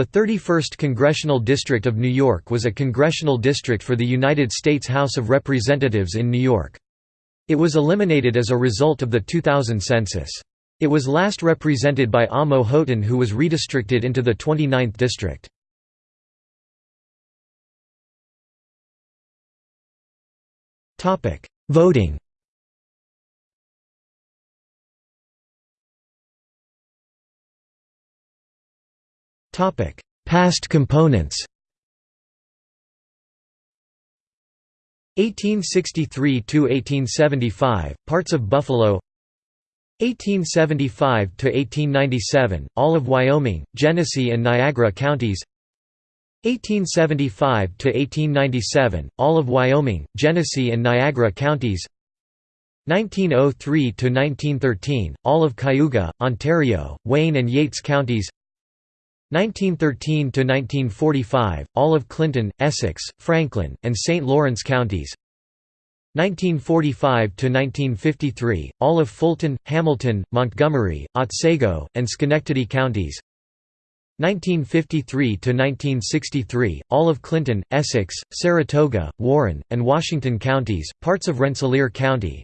The 31st Congressional District of New York was a congressional district for the United States House of Representatives in New York. It was eliminated as a result of the 2000 census. It was last represented by Amo Houghton who was redistricted into the 29th district. Voting Past components 1863 to 1875 parts of Buffalo 1875 to 1897 all of Wyoming Genesee and Niagara counties 1875 to 1897 all of Wyoming Genesee and Niagara counties 1903 to 1913 all of Cayuga Ontario Wayne and Yates counties 1913 to 1945 all of Clinton Essex Franklin and St Lawrence counties. 1945 to 1953 all of Fulton Hamilton Montgomery Otsego and Schenectady counties. 1953 to 1963 all of Clinton Essex Saratoga Warren and Washington counties parts of Rensselaer County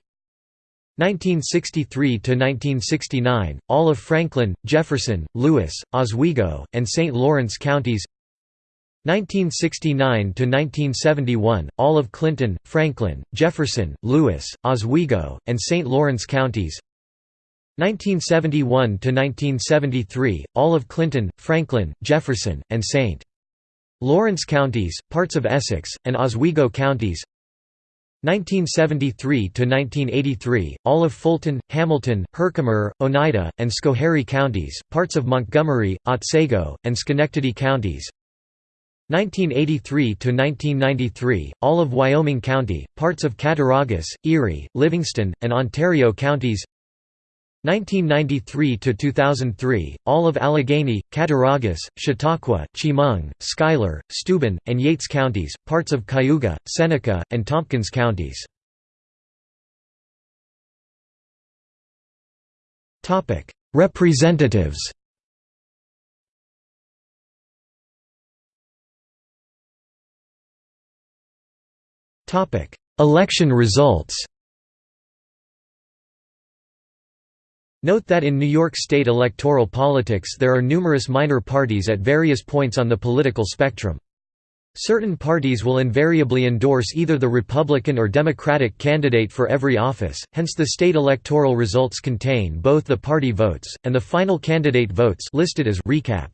1963 to 1969 all of Franklin, Jefferson, Lewis, Oswego, and St. Lawrence counties 1969 to 1971 all of Clinton, Franklin, Jefferson, Lewis, Oswego, and St. Lawrence counties 1971 to 1973 all of Clinton, Franklin, Jefferson, and St. Lawrence counties, parts of Essex, and Oswego counties 1973 to 1983, all of Fulton, Hamilton, Herkimer, Oneida, and Schoharie counties, parts of Montgomery, Otsego, and Schenectady counties. 1983 to 1993, all of Wyoming County, parts of Cattaraugus, Erie, Livingston, and Ontario counties. 1993 to 2003, all of Allegany, Cattaraugus, Chautauqua, Chemung, Schuyler, Steuben, and Yates counties, parts of Cayuga, Seneca, and Tompkins counties. Representatives. Topic: Election results. Note that in New York State electoral politics there are numerous minor parties at various points on the political spectrum. Certain parties will invariably endorse either the Republican or Democratic candidate for every office, hence the state electoral results contain both the party votes, and the final candidate votes listed as recap.